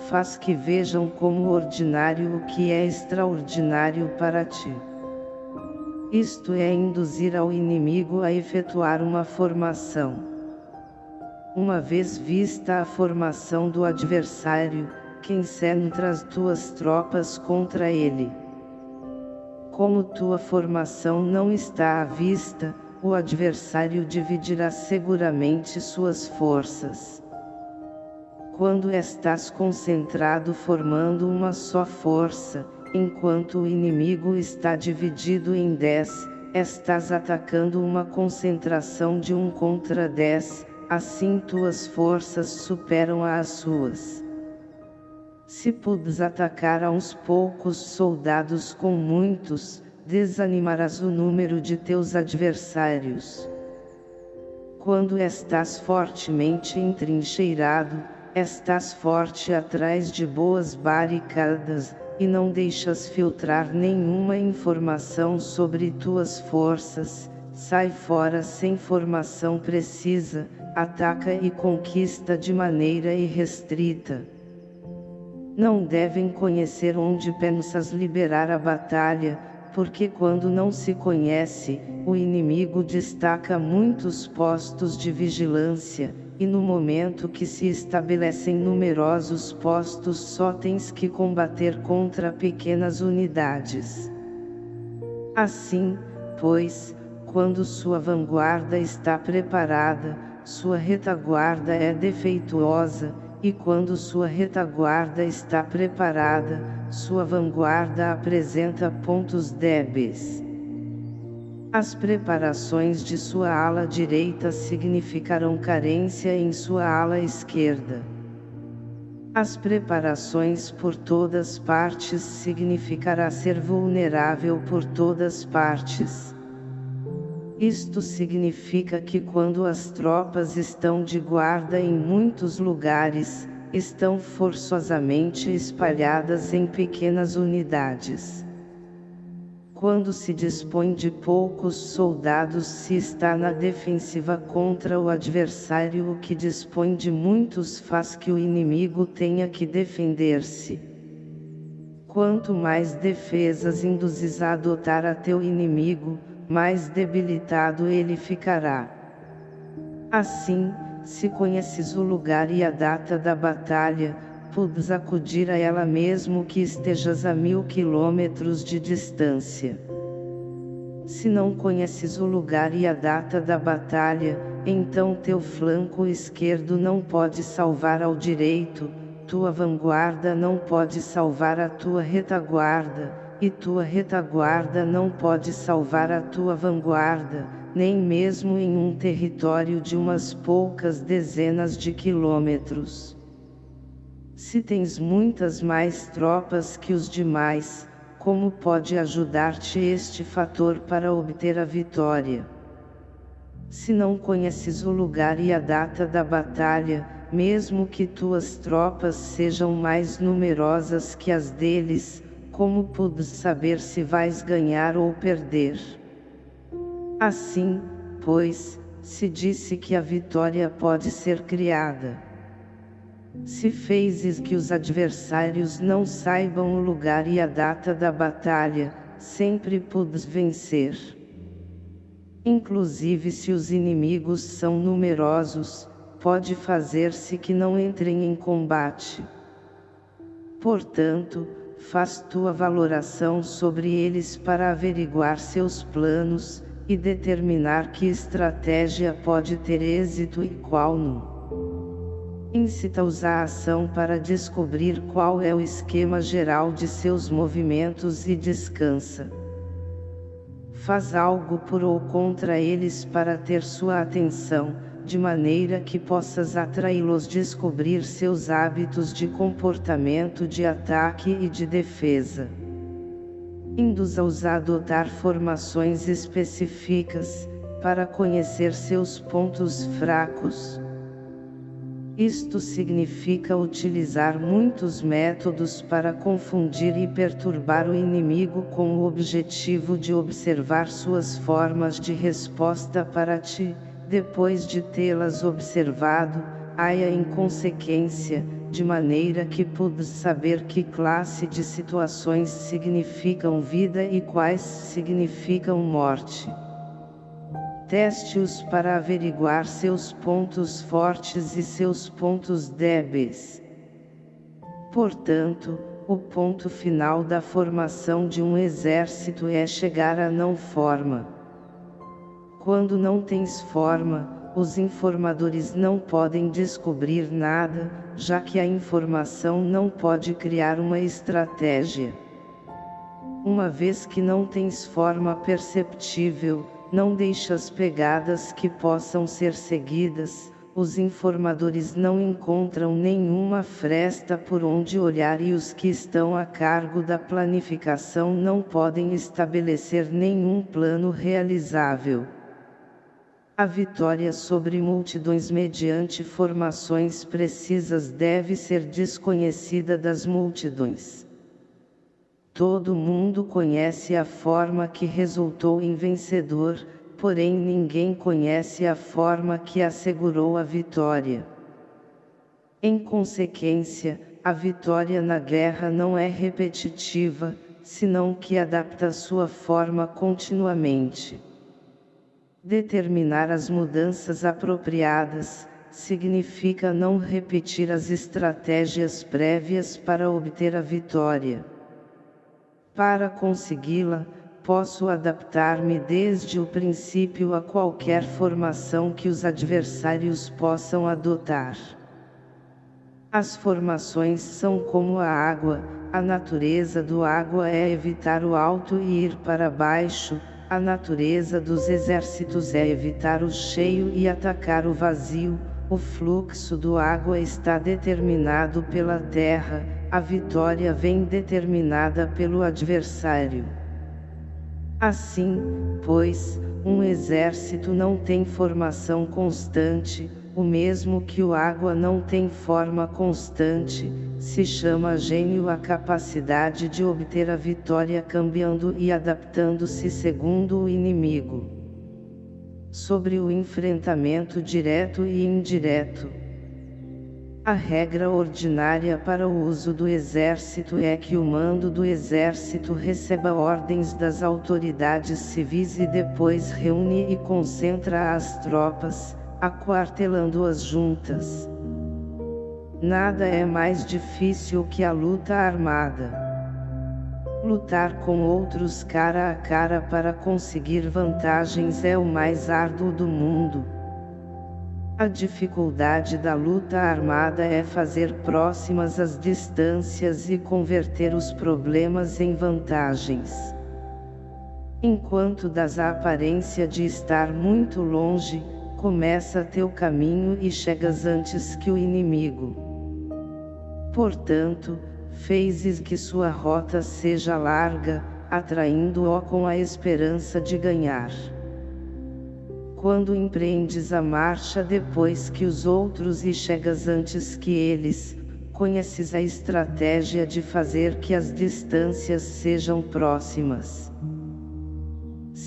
faz que vejam como ordinário o que é extraordinário para ti. Isto é induzir ao inimigo a efetuar uma formação. Uma vez vista a formação do adversário, quem centra as tuas tropas contra ele. Como tua formação não está à vista, o adversário dividirá seguramente suas forças. Quando estás concentrado formando uma só força, enquanto o inimigo está dividido em dez, estás atacando uma concentração de um contra dez, assim tuas forças superam as suas. Se pudes atacar a uns poucos soldados com muitos, desanimarás o número de teus adversários. Quando estás fortemente entrincheirado, estás forte atrás de boas barricadas, e não deixas filtrar nenhuma informação sobre tuas forças, sai fora sem formação precisa, ataca e conquista de maneira irrestrita. Não devem conhecer onde pensas liberar a batalha, porque quando não se conhece, o inimigo destaca muitos postos de vigilância, e no momento que se estabelecem numerosos postos só tens que combater contra pequenas unidades. Assim, pois, quando sua vanguarda está preparada, sua retaguarda é defeituosa, e quando sua retaguarda está preparada, sua vanguarda apresenta pontos débeis. As preparações de sua ala direita significarão carência em sua ala esquerda. As preparações por todas partes significará ser vulnerável por todas partes. Isto significa que quando as tropas estão de guarda em muitos lugares, estão forçosamente espalhadas em pequenas unidades. Quando se dispõe de poucos soldados se está na defensiva contra o adversário o que dispõe de muitos faz que o inimigo tenha que defender-se. Quanto mais defesas induzes a adotar a teu inimigo, mais debilitado ele ficará. Assim, se conheces o lugar e a data da batalha, podes acudir a ela mesmo que estejas a mil quilômetros de distância. Se não conheces o lugar e a data da batalha, então teu flanco esquerdo não pode salvar ao direito, tua vanguarda não pode salvar a tua retaguarda, e tua retaguarda não pode salvar a tua vanguarda, nem mesmo em um território de umas poucas dezenas de quilômetros. Se tens muitas mais tropas que os demais, como pode ajudar-te este fator para obter a vitória? Se não conheces o lugar e a data da batalha, mesmo que tuas tropas sejam mais numerosas que as deles, como podes saber se vais ganhar ou perder? Assim, pois, se disse que a vitória pode ser criada. Se fezes que os adversários não saibam o lugar e a data da batalha, sempre podes vencer. Inclusive se os inimigos são numerosos, pode fazer-se que não entrem em combate. Portanto, faz tua valoração sobre eles para averiguar seus planos, e determinar que estratégia pode ter êxito e qual não. Incita-os à ação para descobrir qual é o esquema geral de seus movimentos e descansa. Faz algo por ou contra eles para ter sua atenção, de maneira que possas atraí-los descobrir seus hábitos de comportamento de ataque e de defesa. Induza-os a adotar formações específicas, para conhecer seus pontos fracos. Isto significa utilizar muitos métodos para confundir e perturbar o inimigo com o objetivo de observar suas formas de resposta para ti, depois de tê-las observado, haia em consequência, de maneira que podes saber que classe de situações significam vida e quais significam morte. Teste-os para averiguar seus pontos fortes e seus pontos débeis. Portanto, o ponto final da formação de um exército é chegar à não forma. Quando não tens forma, os informadores não podem descobrir nada, já que a informação não pode criar uma estratégia. Uma vez que não tens forma perceptível, não deixas pegadas que possam ser seguidas, os informadores não encontram nenhuma fresta por onde olhar e os que estão a cargo da planificação não podem estabelecer nenhum plano realizável. A vitória sobre multidões mediante formações precisas deve ser desconhecida das multidões. Todo mundo conhece a forma que resultou em vencedor, porém ninguém conhece a forma que assegurou a vitória. Em consequência, a vitória na guerra não é repetitiva, senão que adapta sua forma continuamente. Determinar as mudanças apropriadas, significa não repetir as estratégias prévias para obter a vitória. Para consegui-la, posso adaptar-me desde o princípio a qualquer formação que os adversários possam adotar. As formações são como a água, a natureza do água é evitar o alto e ir para baixo, a natureza dos exércitos é evitar o cheio e atacar o vazio, o fluxo do água está determinado pela terra, a vitória vem determinada pelo adversário. Assim, pois, um exército não tem formação constante, o mesmo que o água não tem forma constante, se chama gênio a capacidade de obter a vitória cambiando e adaptando-se segundo o inimigo. Sobre o enfrentamento direto e indireto. A regra ordinária para o uso do exército é que o mando do exército receba ordens das autoridades civis e depois reúne e concentra as tropas, aquartelando-as juntas. Nada é mais difícil que a luta armada. Lutar com outros cara a cara para conseguir vantagens é o mais árduo do mundo. A dificuldade da luta armada é fazer próximas as distâncias e converter os problemas em vantagens. Enquanto das a aparência de estar muito longe, começa teu caminho e chegas antes que o inimigo. Portanto, fezes que sua rota seja larga, atraindo-o com a esperança de ganhar. Quando empreendes a marcha depois que os outros e chegas antes que eles, conheces a estratégia de fazer que as distâncias sejam próximas.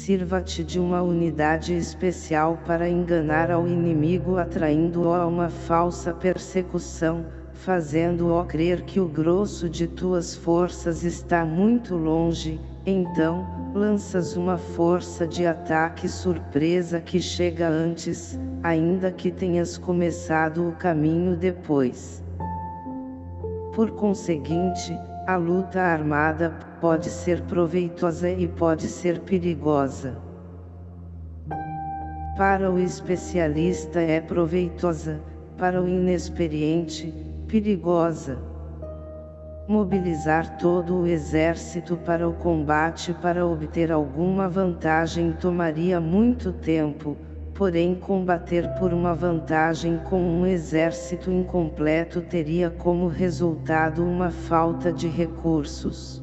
Sirva-te de uma unidade especial para enganar ao inimigo atraindo-o a uma falsa persecução, fazendo-o crer que o grosso de tuas forças está muito longe, então, lanças uma força de ataque surpresa que chega antes, ainda que tenhas começado o caminho depois. Por conseguinte, a luta armada pode ser proveitosa e pode ser perigosa. Para o especialista é proveitosa, para o inexperiente, perigosa. Mobilizar todo o exército para o combate para obter alguma vantagem tomaria muito tempo, porém combater por uma vantagem com um exército incompleto teria como resultado uma falta de recursos.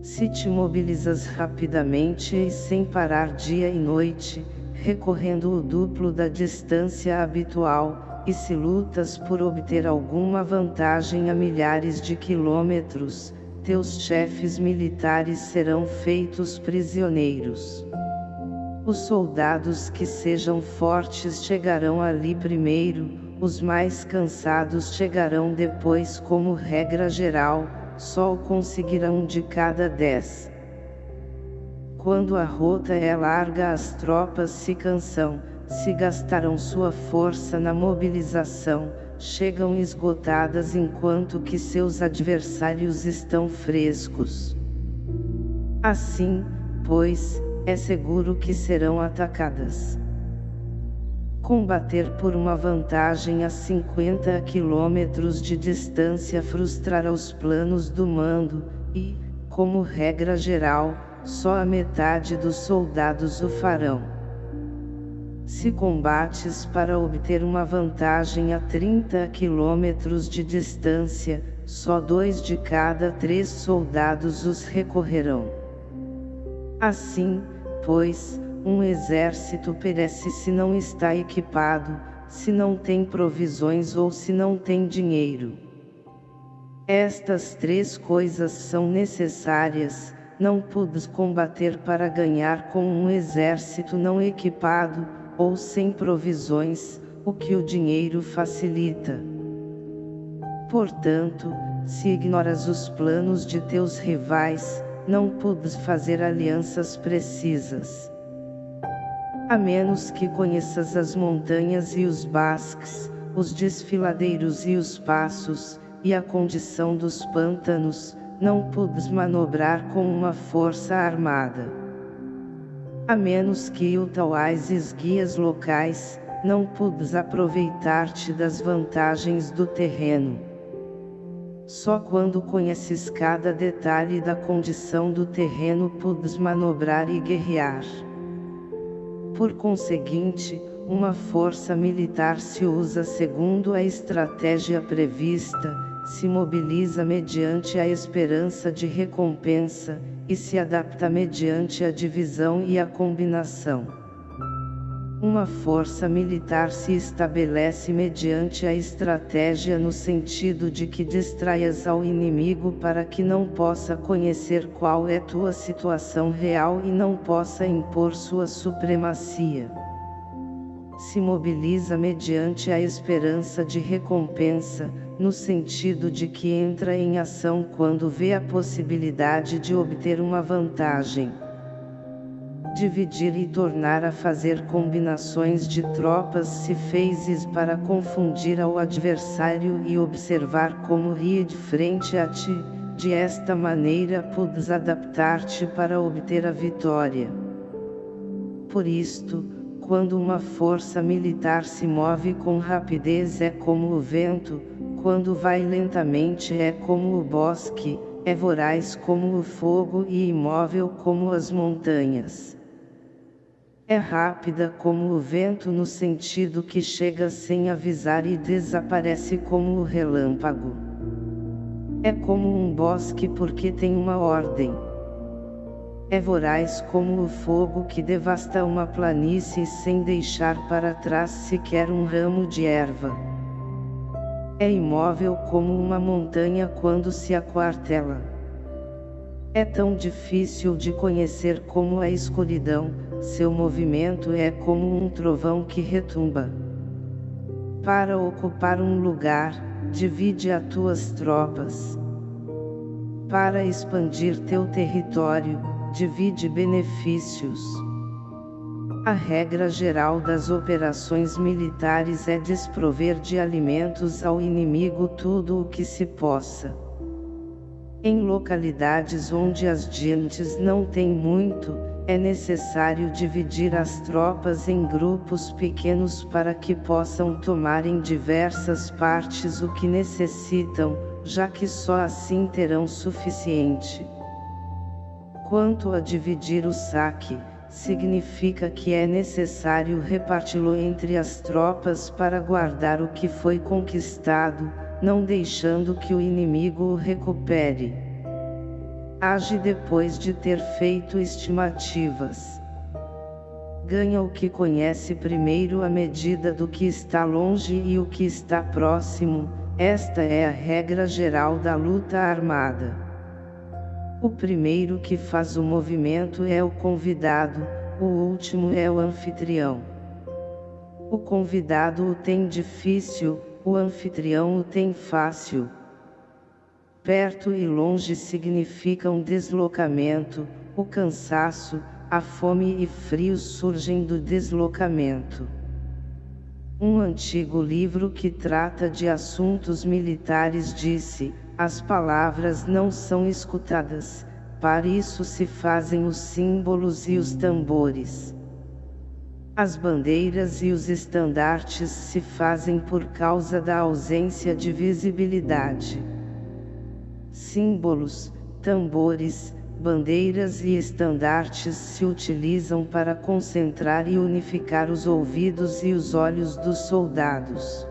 Se te mobilizas rapidamente e sem parar dia e noite, recorrendo o duplo da distância habitual, e se lutas por obter alguma vantagem a milhares de quilômetros, teus chefes militares serão feitos prisioneiros. Os soldados que sejam fortes chegarão ali primeiro, os mais cansados chegarão depois como regra geral, só o conseguirão de cada dez. Quando a rota é larga as tropas se cansam, se gastaram sua força na mobilização, chegam esgotadas enquanto que seus adversários estão frescos. Assim, pois, é seguro que serão atacadas. Combater por uma vantagem a 50 quilômetros de distância frustrará os planos do mando, e, como regra geral, só a metade dos soldados o farão. Se combates para obter uma vantagem a 30 quilômetros de distância, só dois de cada três soldados os recorrerão. Assim, pois, um exército perece se não está equipado, se não tem provisões ou se não tem dinheiro. Estas três coisas são necessárias, não pudes combater para ganhar com um exército não equipado, ou sem provisões, o que o dinheiro facilita. Portanto, se ignoras os planos de teus rivais, não pudes fazer alianças precisas a menos que conheças as montanhas e os basques, os desfiladeiros e os passos, e a condição dos pântanos, não pudes manobrar com uma força armada. A menos que utilises guias locais, não pudes aproveitar-te das vantagens do terreno. Só quando conheces cada detalhe da condição do terreno pudes manobrar e guerrear. Por conseguinte, uma força militar se usa segundo a estratégia prevista, se mobiliza mediante a esperança de recompensa, e se adapta mediante a divisão e a combinação. Uma força militar se estabelece mediante a estratégia no sentido de que distraias ao inimigo para que não possa conhecer qual é tua situação real e não possa impor sua supremacia. Se mobiliza mediante a esperança de recompensa, no sentido de que entra em ação quando vê a possibilidade de obter uma vantagem dividir e tornar a fazer combinações de tropas se fezes para confundir ao adversário e observar como ri de frente a ti, de esta maneira podes adaptar-te para obter a vitória. Por isto, quando uma força militar se move com rapidez é como o vento, quando vai lentamente é como o bosque, é voraz como o fogo e imóvel como as montanhas. É rápida como o vento no sentido que chega sem avisar e desaparece como o relâmpago. É como um bosque porque tem uma ordem. É voraz como o fogo que devasta uma planície sem deixar para trás sequer um ramo de erva. É imóvel como uma montanha quando se aquartela. É tão difícil de conhecer como a escuridão, seu movimento é como um trovão que retumba. Para ocupar um lugar, divide as tuas tropas. Para expandir teu território, divide benefícios. A regra geral das operações militares é desprover de alimentos ao inimigo tudo o que se possa. Em localidades onde as gentes não têm muito, é necessário dividir as tropas em grupos pequenos para que possam tomar em diversas partes o que necessitam, já que só assim terão suficiente. Quanto a dividir o saque, significa que é necessário reparti-lo entre as tropas para guardar o que foi conquistado, não deixando que o inimigo o recupere. Age depois de ter feito estimativas. Ganha o que conhece primeiro a medida do que está longe e o que está próximo, esta é a regra geral da luta armada. O primeiro que faz o movimento é o convidado, o último é o anfitrião. O convidado o tem difícil, o anfitrião o tem fácil. Perto e longe significam deslocamento, o cansaço, a fome e frio surgem do deslocamento. Um antigo livro que trata de assuntos militares disse, as palavras não são escutadas, para isso se fazem os símbolos e os tambores. As bandeiras e os estandartes se fazem por causa da ausência de visibilidade. Símbolos, tambores, bandeiras e estandartes se utilizam para concentrar e unificar os ouvidos e os olhos dos soldados.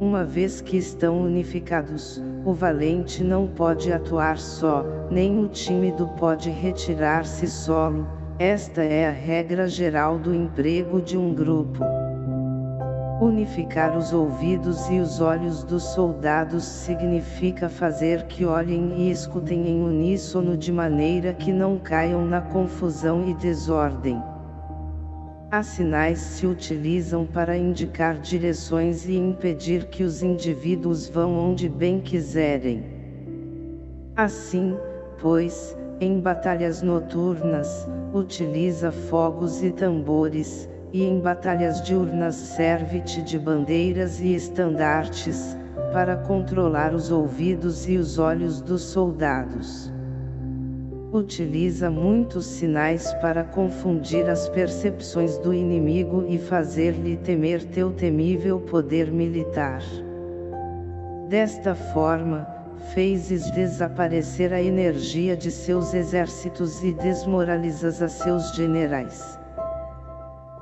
Uma vez que estão unificados, o valente não pode atuar só, nem o tímido pode retirar-se solo, esta é a regra geral do emprego de um grupo. Unificar os ouvidos e os olhos dos soldados significa fazer que olhem e escutem em uníssono de maneira que não caiam na confusão e desordem. As sinais se utilizam para indicar direções e impedir que os indivíduos vão onde bem quiserem. Assim, pois, em batalhas noturnas, utiliza fogos e tambores, e em batalhas diurnas serve-te de bandeiras e estandartes, para controlar os ouvidos e os olhos dos soldados. Utiliza muitos sinais para confundir as percepções do inimigo e fazer-lhe temer teu temível poder militar. Desta forma, fezes desaparecer a energia de seus exércitos e desmoralizas a seus generais.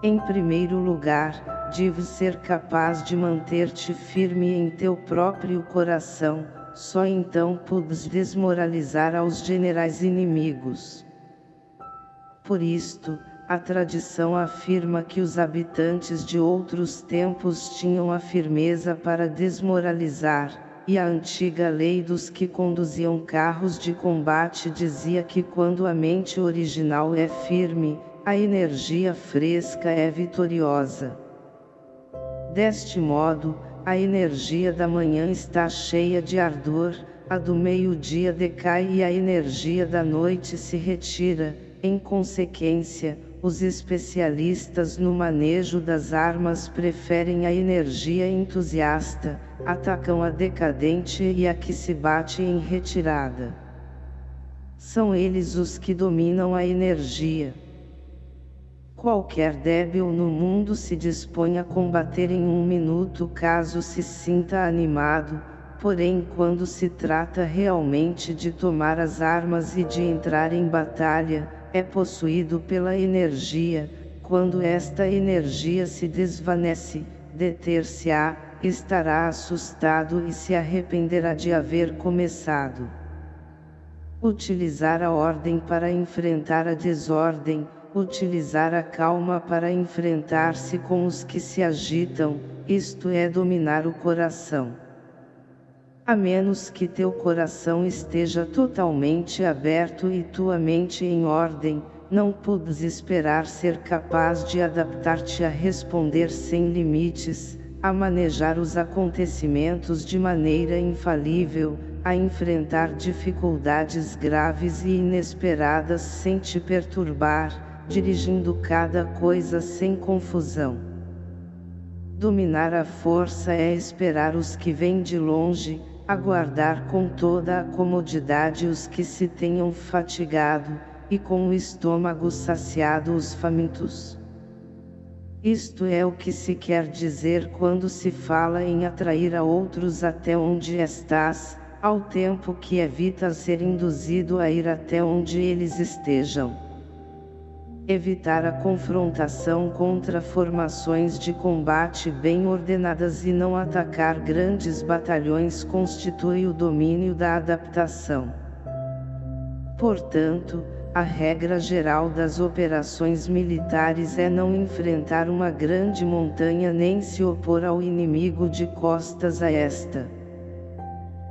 Em primeiro lugar, deves ser capaz de manter-te firme em teu próprio coração, só então podes desmoralizar aos generais inimigos. Por isto, a tradição afirma que os habitantes de outros tempos tinham a firmeza para desmoralizar, e a antiga lei dos que conduziam carros de combate dizia que quando a mente original é firme, a energia fresca é vitoriosa. Deste modo, a energia da manhã está cheia de ardor, a do meio-dia decai e a energia da noite se retira, em consequência, os especialistas no manejo das armas preferem a energia entusiasta, atacam a decadente e a que se bate em retirada. São eles os que dominam a energia. Qualquer débil no mundo se dispõe a combater em um minuto caso se sinta animado, porém quando se trata realmente de tomar as armas e de entrar em batalha, é possuído pela energia, quando esta energia se desvanece, deter-se-á, estará assustado e se arrependerá de haver começado. Utilizar a ordem para enfrentar a desordem, utilizar a calma para enfrentar-se com os que se agitam, isto é dominar o coração. A menos que teu coração esteja totalmente aberto e tua mente em ordem, não podes esperar ser capaz de adaptar-te a responder sem limites, a manejar os acontecimentos de maneira infalível, a enfrentar dificuldades graves e inesperadas sem te perturbar, dirigindo cada coisa sem confusão. Dominar a força é esperar os que vêm de longe, aguardar com toda a comodidade os que se tenham fatigado, e com o estômago saciado os famintos. Isto é o que se quer dizer quando se fala em atrair a outros até onde estás, ao tempo que evita ser induzido a ir até onde eles estejam evitar a confrontação contra formações de combate bem ordenadas e não atacar grandes batalhões constitui o domínio da adaptação. Portanto, a regra geral das operações militares é não enfrentar uma grande montanha nem se opor ao inimigo de costas a esta.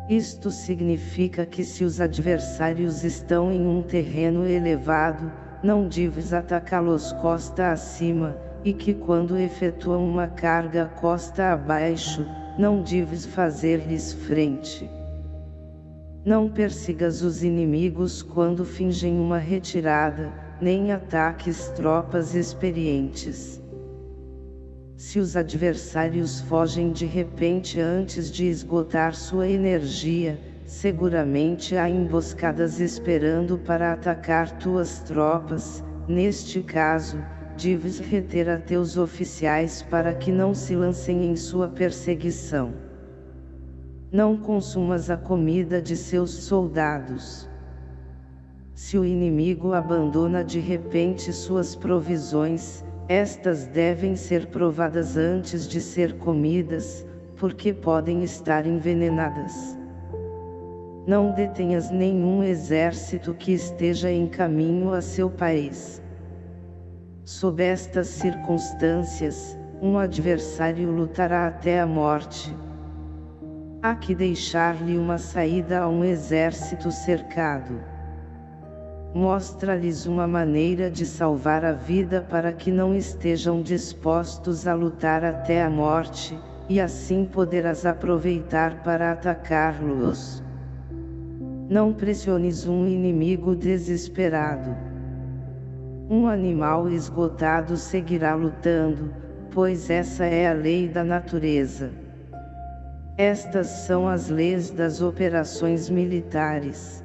Isto significa que se os adversários estão em um terreno elevado, não deves atacá-los costa acima, e que quando efetuam uma carga costa abaixo, não deves fazer-lhes frente. Não persigas os inimigos quando fingem uma retirada, nem ataques tropas experientes. Se os adversários fogem de repente antes de esgotar sua energia, seguramente há emboscadas esperando para atacar tuas tropas, neste caso, deves reter a teus oficiais para que não se lancem em sua perseguição. Não consumas a comida de seus soldados. Se o inimigo abandona de repente suas provisões, estas devem ser provadas antes de ser comidas, porque podem estar envenenadas. Não detenhas nenhum exército que esteja em caminho a seu país. Sob estas circunstâncias, um adversário lutará até a morte. Há que deixar-lhe uma saída a um exército cercado. Mostra-lhes uma maneira de salvar a vida para que não estejam dispostos a lutar até a morte, e assim poderás aproveitar para atacá-los. Não pressiones um inimigo desesperado. Um animal esgotado seguirá lutando, pois essa é a lei da natureza. Estas são as leis das operações militares.